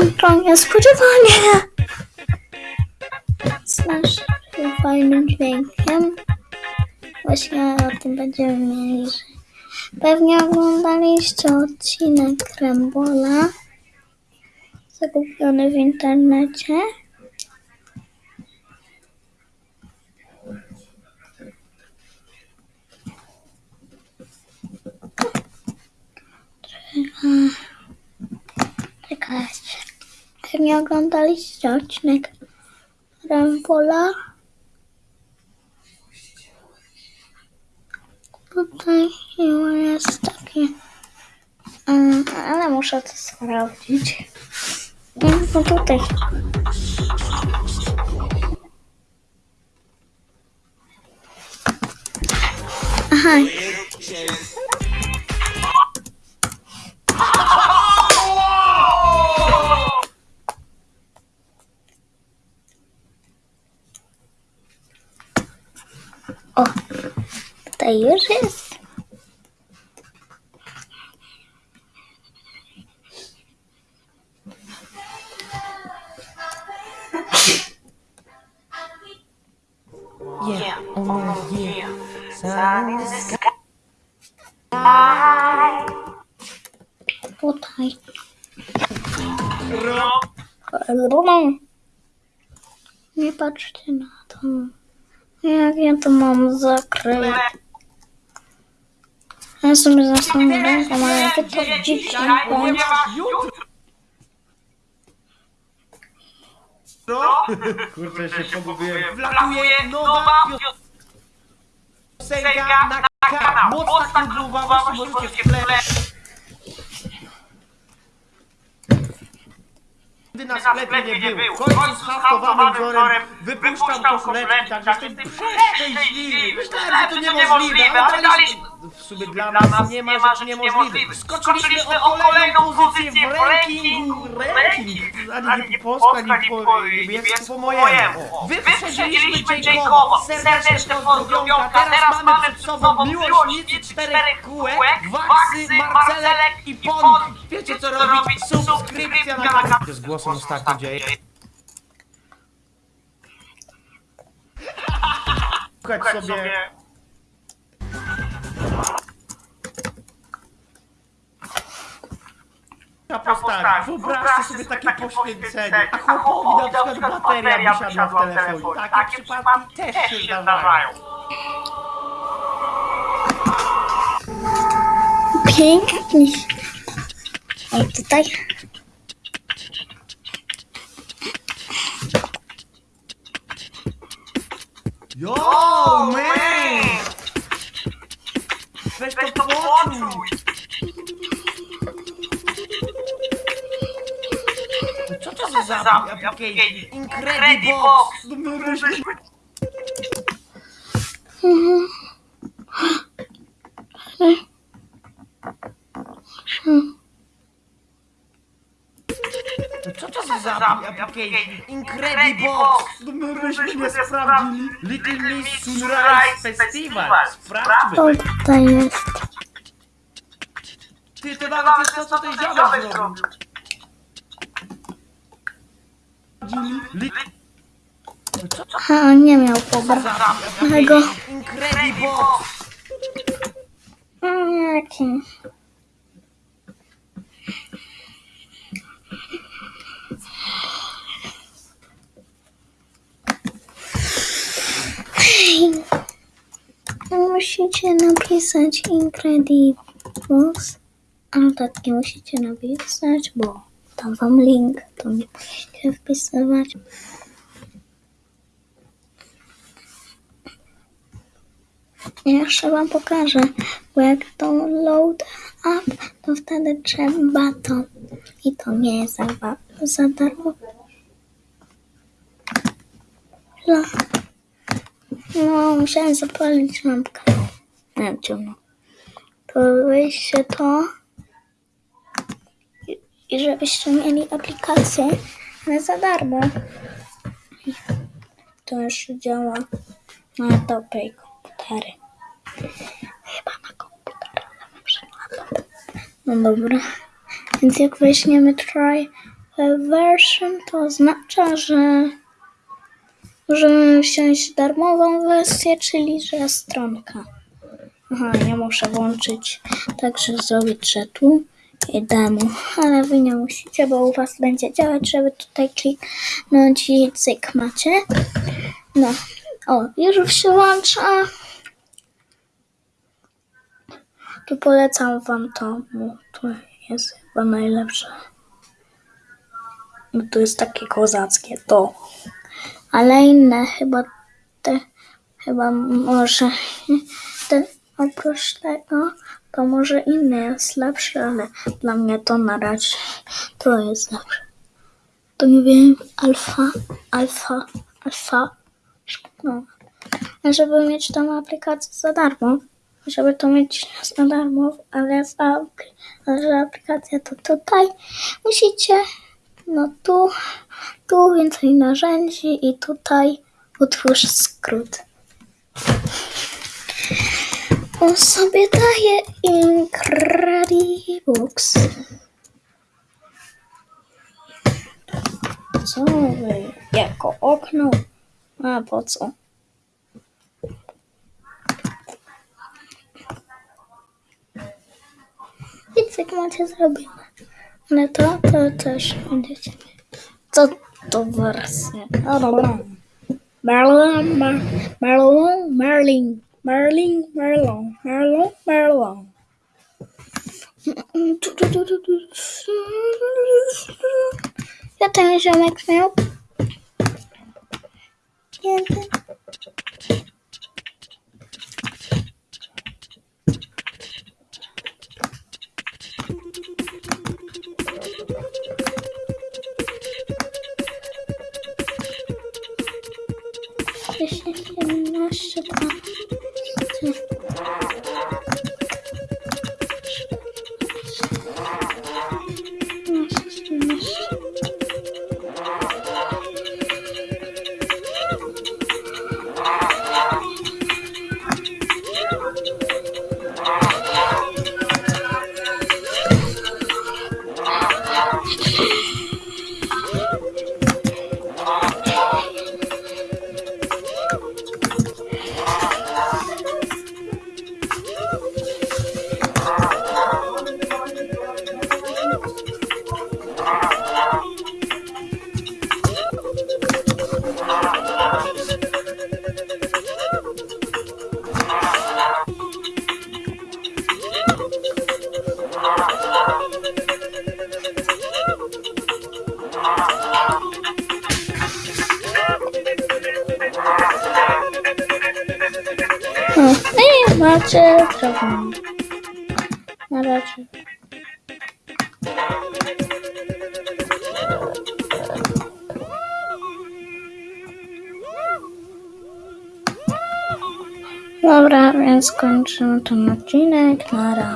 to niespodziewanie. Z naszym fajnym dźwiękiem. Właśnie o tym będziemy mieli. Pewnie oglądaliście odcinek Rambola. Zakupiony w internecie. Czekajcie. Pewnie oglądaliście odcinek Rambola. Tutaj jest taki. Mm, ale muszę to sprawdzić. No tutaj. Aha. O, tutaj już jest. Yeah, oh yeah. Sun in the sky. Tutaj. Nie patrzcie na to. Jak ja to mam zakryć? Ja sobie zasłonię ręką, ale to dzisiaj bądź. Kurczę, się pogubiłem. Wlatuje nowa piosenka na kanał. Mocna klubowa, możecie w tle. Gdy na sklepie nie było. W końcu z haftowanym wzorem wypuszczam koszuleczki, także jestem przeszczęśliwy. Myślałem, że to niemożliwe, ale daliśmy... W sumie dla nas nie ma rzeczy niemożliwych. Skoczyliśmy o kolejną pozycję w rankingu. Ranking. Ani nie po polsku, ani po niemiecku, po mojemu. Wyprzedziliśmy Jacoba. Serdeczne pozdrowionka. Teraz mamy przed sobą miłośnicy czterech kółek, Waksy, Marcelek i Ponki. Wiecie co robić? Subskrypcja na kanał. Z głosem ostatnio dzieje. Słuchać sobie... Ta postać. Wyobraźcie sobie takie poświęcenie. A chłopowi na przykład bateria by siadła w telefonie. Takie przypadki też się zdarzają. Pięknie. Tutaj. Yo, man! Weź to poczuj! Co to za zapis? Incredibox! No my myśmy... Co to za application? Incredibox! No my myśmy nie sprawdzili. Little Miss Sunrise Festival. Sprawdźmy. O, tutaj jest. Ty, to nawet jest to, co ten dziadek zrobił. A, on nie miał pobranego. Incredibox! Mm, Jaki? Musicie napisać Incredibles. Ale tak nie musicie napisać, bo dam wam link, to nie musicie wpisywać. Jeszcze wam pokażę, bo jak to load up, to wtedy trzeba to. I to nie jest za, za darmo. No, no musiałem zapalić lampkę. Nie, ciemno. To wyjście to. I, żebyście mieli aplikację, ale za darmo. To już działa na dobrej komputery. Chyba na komputerze. No dobra. Więc jak weźmiemy try version to oznacza, że możemy wziąć darmową wersję, czyli że stronka. Aha, ja muszę włączyć, także zrobić, że tu i demo, ale wy nie musicie, bo u was będzie działać, żeby tutaj kliknąć i cyk macie. No, o, już się włącza. Tu polecam wam to, bo to jest chyba najlepsze. No to jest takie kozackie to. Ale inne chyba te, chyba może te, oprócz tego, to może inny jest lepszy, ale dla mnie to na razie to jest lepsze. To nie wiem, alfa, alfa, alfa, no. Żeby mieć tą aplikację za darmo, żeby to mieć za darmo, ale za ale że aplikacja to tutaj musicie, no tu, tu więcej narzędzi i tutaj utwórz skrót. On sobie daje Incredibooks. Co wy? Jako okno? A po co? I cyk macie zrobione. Ale to, to też będziecie mieć. Co to wersja? Merlin, Merlin, Merlin, Merlin, Merlin, Merlin, Merlin, Merlin. Ja ten 什么？I macie drogą. Na razie. Dobra, więc kończymy ten odcinek. Nara.